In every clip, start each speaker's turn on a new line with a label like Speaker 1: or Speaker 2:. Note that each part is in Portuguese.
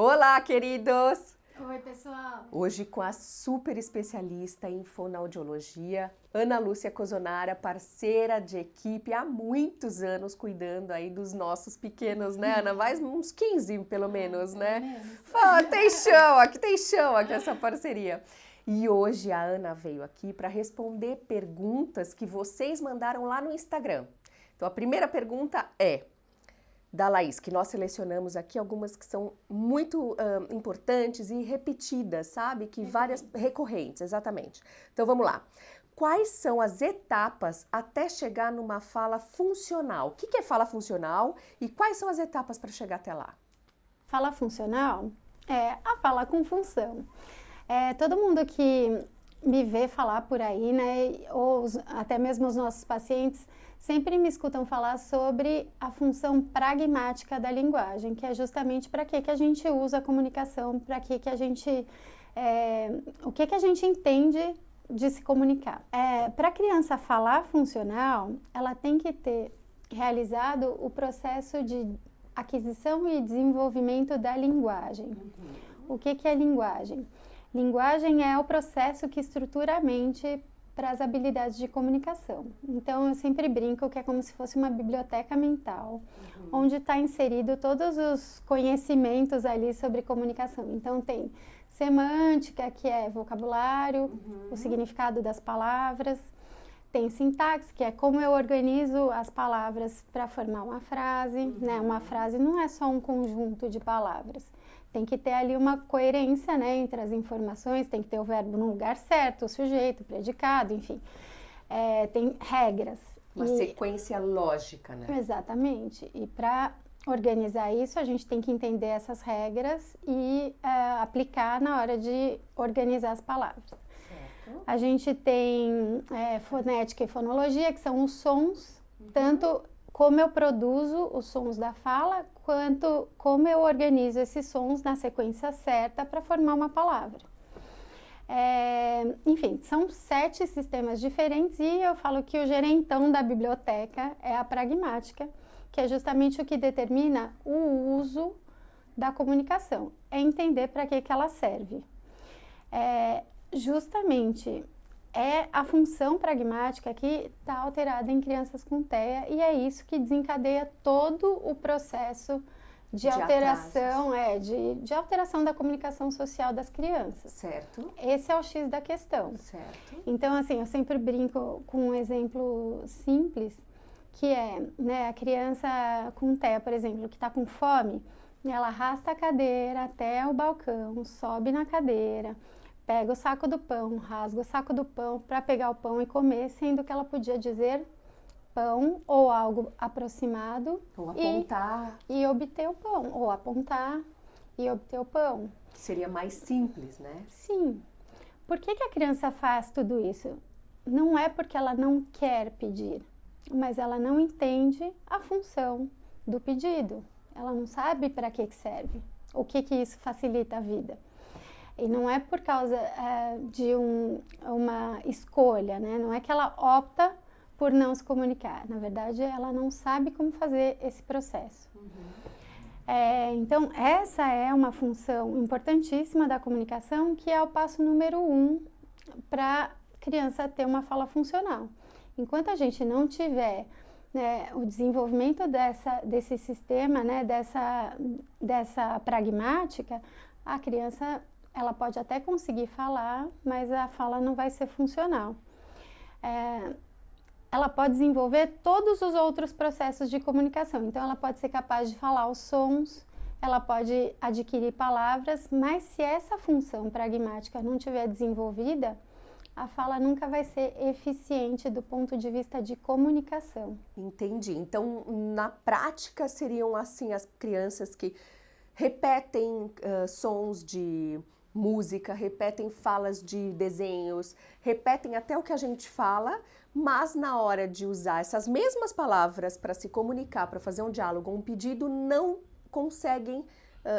Speaker 1: Olá, queridos!
Speaker 2: Oi, pessoal!
Speaker 1: Hoje com a super especialista em fonoaudiologia, Ana Lúcia Cozonara, parceira de equipe há muitos anos cuidando aí dos nossos pequenos, né, Ana? Mais uns 15, pelo menos,
Speaker 2: ah,
Speaker 1: né?
Speaker 2: Menos.
Speaker 1: Tem chão aqui, tem chão aqui essa parceria. E hoje a Ana veio aqui para responder perguntas que vocês mandaram lá no Instagram. Então a primeira pergunta é: da Laís, que nós selecionamos aqui algumas que são muito importantes e repetidas, sabe? Que várias recorrentes, exatamente. Então vamos lá. Quais são as etapas até chegar numa fala funcional? O que, que é fala funcional e quais são as etapas para chegar até lá?
Speaker 2: Fala funcional é a fala com função. É, todo mundo que me vê falar por aí, né, ou até mesmo os nossos pacientes, sempre me escutam falar sobre a função pragmática da linguagem, que é justamente para que, que a gente usa a comunicação, para que, que a gente. É, o que, que a gente entende de se comunicar. É, para a criança falar funcional, ela tem que ter realizado o processo de aquisição e desenvolvimento da linguagem. Uhum. O que, que é linguagem? Linguagem é o processo que estrutura a mente para as habilidades de comunicação. Então, eu sempre brinco que é como se fosse uma biblioteca mental, uhum. onde está inserido todos os conhecimentos ali sobre comunicação. Então, tem semântica, que é vocabulário, uhum. o significado das palavras, tem sintaxe, que é como eu organizo as palavras para formar uma frase. Uhum. Né? Uma frase não é só um conjunto de palavras tem que ter ali uma coerência né, entre as informações, tem que ter o verbo no lugar certo, o sujeito, o predicado, enfim. É, tem regras.
Speaker 1: Uma e... sequência lógica, né?
Speaker 2: Exatamente. E para organizar isso, a gente tem que entender essas regras e é, aplicar na hora de organizar as palavras. A gente tem é, fonética e fonologia, que são os sons, uhum. tanto como eu produzo os sons da fala, quanto como eu organizo esses sons na sequência certa para formar uma palavra. É, enfim, são sete sistemas diferentes e eu falo que o gerentão da biblioteca é a pragmática, que é justamente o que determina o uso da comunicação, é entender para que, que ela serve. É, justamente é a função pragmática que está alterada em crianças com TEA e é isso que desencadeia todo o processo de, de alteração, é, de, de alteração da comunicação social das crianças.
Speaker 1: Certo.
Speaker 2: Esse é o X da questão.
Speaker 1: Certo.
Speaker 2: Então, assim, eu sempre brinco com um exemplo simples, que é né, a criança com TEA, por exemplo, que está com fome, ela arrasta a cadeira até o balcão, sobe na cadeira, pega o saco do pão, rasga o saco do pão para pegar o pão e comer, sendo que ela podia dizer pão ou algo aproximado
Speaker 1: ou apontar
Speaker 2: e, e obter o pão ou apontar e obter o pão.
Speaker 1: Seria mais simples, né?
Speaker 2: Sim. Por que, que a criança faz tudo isso? Não é porque ela não quer pedir, mas ela não entende a função do pedido. Ela não sabe para que, que serve, o que, que isso facilita a vida. E não é por causa é, de um, uma escolha, né? Não é que ela opta por não se comunicar. Na verdade, ela não sabe como fazer esse processo. Uhum. É, então, essa é uma função importantíssima da comunicação, que é o passo número um para a criança ter uma fala funcional. Enquanto a gente não tiver né, o desenvolvimento dessa, desse sistema, né, dessa, dessa pragmática, a criança ela pode até conseguir falar, mas a fala não vai ser funcional. É, ela pode desenvolver todos os outros processos de comunicação. Então, ela pode ser capaz de falar os sons, ela pode adquirir palavras, mas se essa função pragmática não tiver desenvolvida, a fala nunca vai ser eficiente do ponto de vista de comunicação.
Speaker 1: Entendi. Então, na prática, seriam assim as crianças que repetem uh, sons de música, repetem falas de desenhos, repetem até o que a gente fala, mas na hora de usar essas mesmas palavras para se comunicar, para fazer um diálogo, um pedido, não conseguem uh,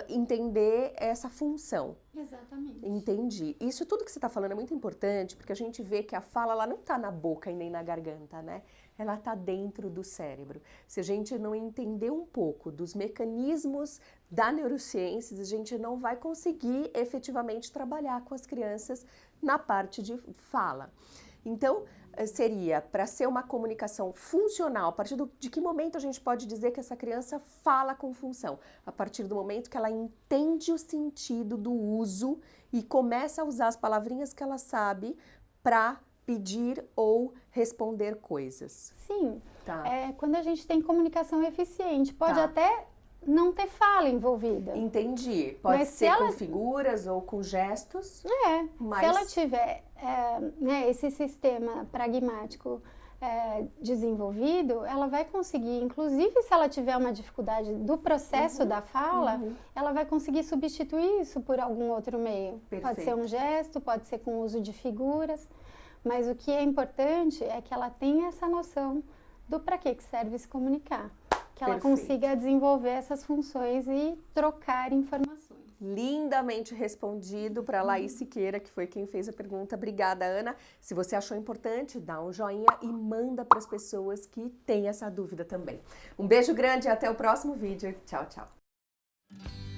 Speaker 1: entender essa função.
Speaker 2: Exatamente.
Speaker 1: Entendi. Isso tudo que você está falando é muito importante, porque a gente vê que a fala ela não está na boca e nem na garganta, né? Ela está dentro do cérebro. Se a gente não entender um pouco dos mecanismos da neurociências, a gente não vai conseguir efetivamente trabalhar com as crianças na parte de fala. Então, eh, seria para ser uma comunicação funcional, a partir do, de que momento a gente pode dizer que essa criança fala com função? A partir do momento que ela entende o sentido do uso e começa a usar as palavrinhas que ela sabe para pedir ou responder coisas.
Speaker 2: Sim. Tá. É, quando a gente tem comunicação eficiente, pode tá. até não ter fala envolvida.
Speaker 1: Entendi. Pode mas ser ela... com figuras ou com gestos.
Speaker 2: É. Mas... Se ela tiver é, né, esse sistema pragmático é, desenvolvido, ela vai conseguir, inclusive se ela tiver uma dificuldade do processo uhum, da fala, uhum. ela vai conseguir substituir isso por algum outro meio. Perfeito. Pode ser um gesto, pode ser com o uso de figuras, mas o que é importante é que ela tenha essa noção do para que serve se comunicar que ela Perfeito. consiga desenvolver essas funções e trocar informações.
Speaker 1: Lindamente respondido para Laís Siqueira, que foi quem fez a pergunta. Obrigada, Ana. Se você achou importante, dá um joinha e manda para as pessoas que têm essa dúvida também. Um beijo grande e até o próximo vídeo. Tchau, tchau.